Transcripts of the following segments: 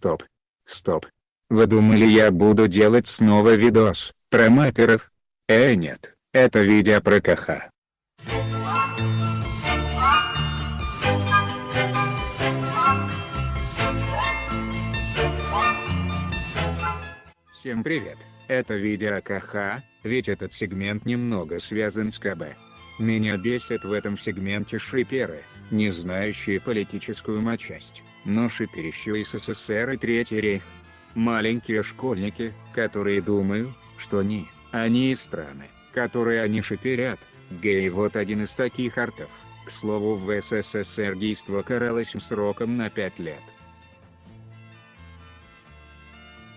Стоп. Стоп. Вы думали я буду делать снова видос, про маперов? Э нет, это видео про КХ. Всем привет, это видео о КХ, ведь этот сегмент немного связан с КБ. Меня бесит в этом сегменте шиперы, не знающие политическую матчасть, но шиперящие СССР и Третий рейх. Маленькие школьники, которые думают, что они, они и страны, которые они шиперят. Гей вот один из таких артов. К слову в СССР действо каралось сроком на 5 лет.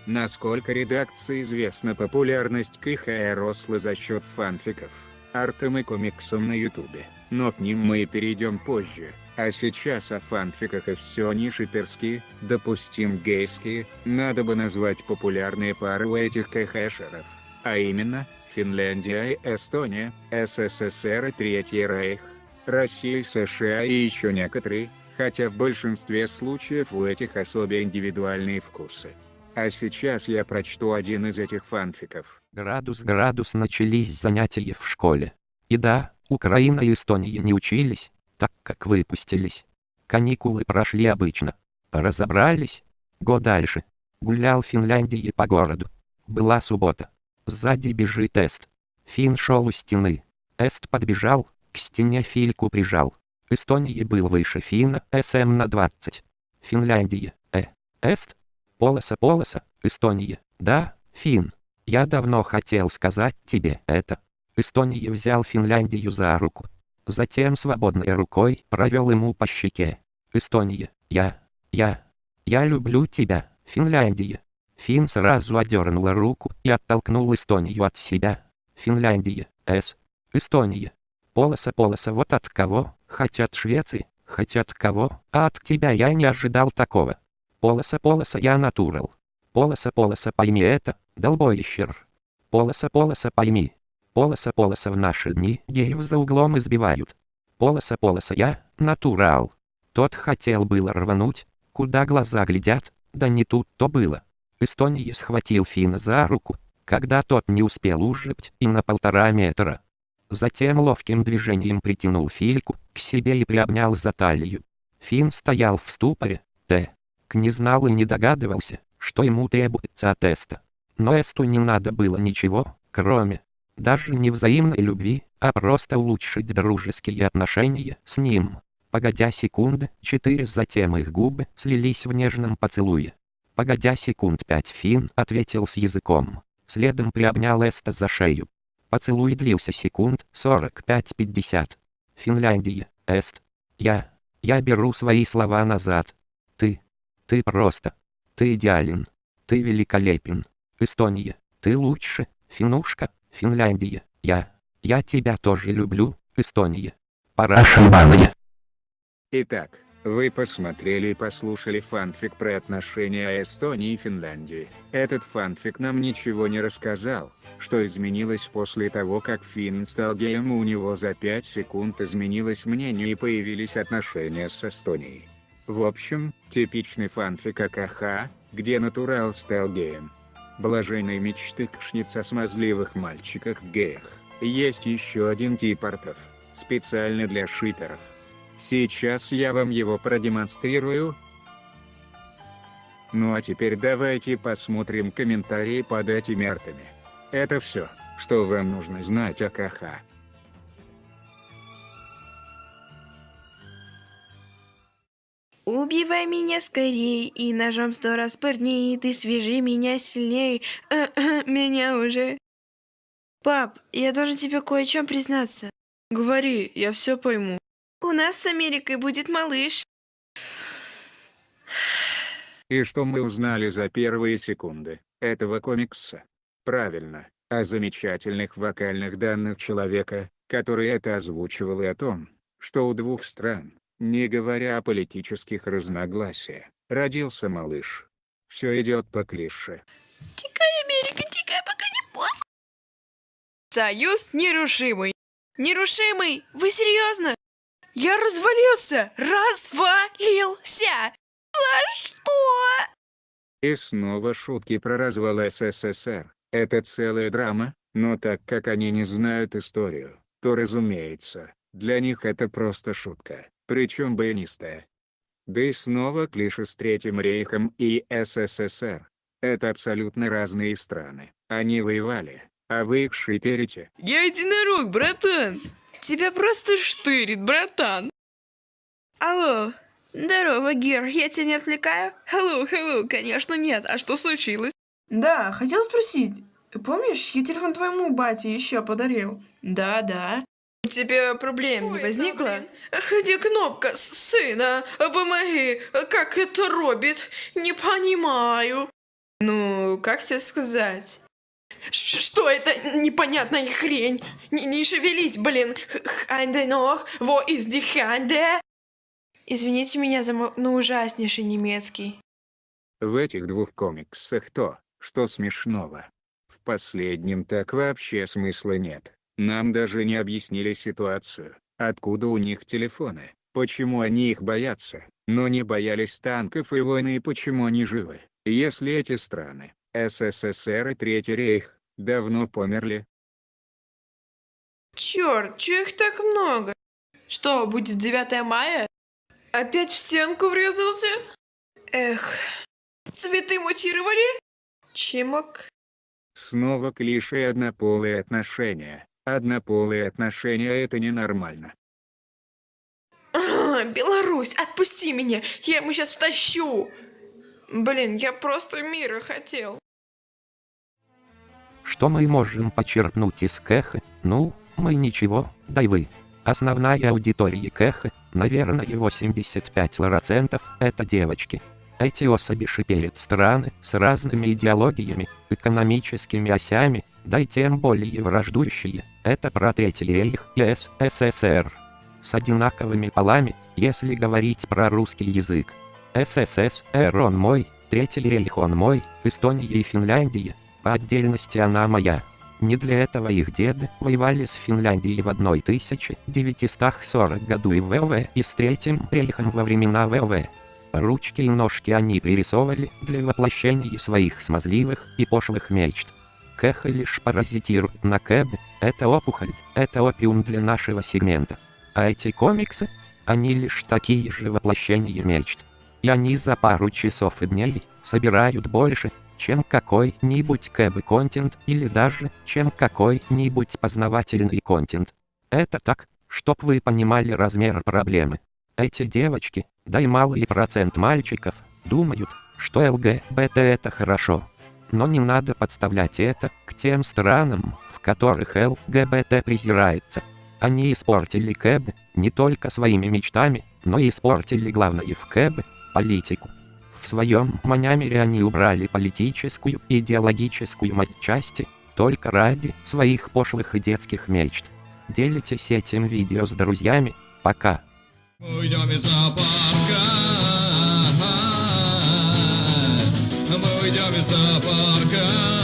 Насколько редакции известна популярность КХ росла за счет фанфиков, артом и комиксом на ютубе, но к ним мы перейдем позже, а сейчас о фанфиках и все не шиперские, допустим гейские, надо бы назвать популярные пары у этих КХшеров, а именно, Финляндия и Эстония, СССР и Третий Рейх, Россия США и еще некоторые, хотя в большинстве случаев у этих особо индивидуальные вкусы. А сейчас я прочту один из этих фанфиков. Градус-градус начались занятия в школе. И да, Украина и Эстония не учились, так как выпустились. Каникулы прошли обычно. Разобрались? Го дальше. Гулял в Финляндии по городу. Была суббота. Сзади бежит Эст. Фин шел у стены. Эст подбежал, к стене Фильку прижал. Эстония был выше Фина, СМ на 20. Финляндия, э, Эст, Полоса полоса, Эстония, да, Фин. Я давно хотел сказать тебе это. Эстония взял Финляндию за руку. Затем свободной рукой провел ему по щеке. Эстония, я, я, я люблю тебя, Финляндия. Фин сразу одернула руку и оттолкнул Эстонию от себя. Финляндия, С. Эстония. Полоса полоса вот от кого, хотят Швеции, хотят кого, а от тебя я не ожидал такого. Полоса полоса я натурал. Полоса полоса пойми это, долбоищер. Полоса полоса пойми. Полоса полоса в наши дни геев за углом избивают. Полоса полоса я, натурал. Тот хотел было рвануть, куда глаза глядят, да не тут-то было. Эстония схватил Фина за руку, когда тот не успел ужить и на полтора метра. Затем ловким движением притянул Фильку к себе и приобнял за талию. Фин стоял в ступоре, Т не знал и не догадывался, что ему требуется от Эста. Но Эсту не надо было ничего, кроме, даже не взаимной любви, а просто улучшить дружеские отношения с ним. Погодя секунды, четыре затем их губы слились в нежном поцелуе. Погодя секунд пять Фин ответил с языком, следом приобнял Эста за шею. Поцелуй длился секунд 45-50. Финляндия, Эст. Я, я беру свои слова назад. Ты, ты просто. Ты идеален. Ты великолепен. Эстония. Ты лучше. Финушка. Финляндия. Я. Я тебя тоже люблю, Эстония. Пора шампанье. Итак, вы посмотрели и послушали фанфик про отношения Эстонии и Финляндии. Этот фанфик нам ничего не рассказал, что изменилось после того как Финн стал геем у него за 5 секунд изменилось мнение и появились отношения с Эстонией. В общем, типичный фанфик АКХ, где натурал стал геем. Блаженные мечты кшниц о смазливых мальчиках-геях. Есть еще один тип артов, специально для шиперов. Сейчас я вам его продемонстрирую. Ну а теперь давайте посмотрим комментарии под этими артами. Это все, что вам нужно знать о КХ. Убивай меня скорей и ножом сто раз пырни, ты свяжи меня сильней, э -э, меня уже. Пап, я должен тебе кое о чем признаться. Говори, я все пойму. У нас с Америкой будет малыш. И что мы узнали за первые секунды этого комикса? Правильно, о замечательных вокальных данных человека, который это озвучивал и о том, что у двух стран, не говоря о политических разногласиях, родился малыш. Все идет по клише. Тикай, Америка, тикай, пока не поздно. Союз нерушимый. Нерушимый? Вы серьезно? Я развалился! Развалился! За что? И снова шутки про развал СССР. Это целая драма, но так как они не знают историю, то разумеется, для них это просто шутка, причем баянистая. Да и снова клише с Третьим рейхом и СССР. Это абсолютно разные страны. Они воевали, а вы их шиперите. Я единорог, братан. Тебя просто штырит, братан. Алло, здорово, Гер, я тебя не отвлекаю? Hello, hello, конечно нет. А что случилось? Да, хотел спросить. Помнишь, я телефон твоему бате еще подарил? Да, да. У тебя проблем не возникло? Где кнопка, сына? Помоги, как это робит? Не понимаю. Ну, как тебе сказать? Ш- Что это непонятная хрень? Не, не шевелись, блин. Ханде ног, во из ди ханде. Извините меня за мой ну, ужаснейший немецкий. В этих двух комиксах то, что смешного. В последнем так вообще смысла нет. Нам даже не объяснили ситуацию, откуда у них телефоны, почему они их боятся, но не боялись танков и войны и почему они живы, если эти страны, СССР и Третий рейх, давно померли. Черт, чё их так много? Что, будет 9 мая? Опять в стенку врезался? Эх, цветы мутировали? Чемок. Снова клише однополые отношения. Однополые отношения это ненормально. А, Беларусь, отпусти меня, я ему сейчас втащу. Блин, я просто мира хотел. Что мы можем почерпнуть из Кэха? Ну, мы ничего, да и вы. Основная аудитория Кэха, наверное 85% это девочки. Эти особи шиперят страны с разными идеологиями, экономическими осями, да и тем более враждующие. Это про Третий рейх и СССР. С одинаковыми полами, если говорить про русский язык. СССР он мой, Третий рейх он мой, Эстония и Финляндия, по отдельности она моя. Не для этого их деды воевали с Финляндией в 1940 году и ВВ и с Третьим рейхом во времена ВВ. Ручки и ножки они пририсовывали для воплощения своих смазливых и пошлых мечт. Кэха лишь паразитирует на Кэбе, это опухоль, это опиум для нашего сегмента. А эти комиксы, они лишь такие же воплощения мечт. И они за пару часов и дней собирают больше, чем какой-нибудь кэбы-контент или даже, чем какой-нибудь познавательный контент. Это так, чтоб вы понимали размер проблемы. Эти девочки, да и малый процент мальчиков, думают, что ЛГБТ это хорошо. Но не надо подставлять это к тем странам, в которых ЛГБТ презирается. Они испортили КЭБ не только своими мечтами, но и испортили главное в КЭБ – политику. В своем манямере они убрали политическую и идеологическую матчасти только ради своих пошлых и детских мечт. Делитесь этим видео с друзьями. Пока. Уйдем из зоопарка. Мы уйдем из зоопарка.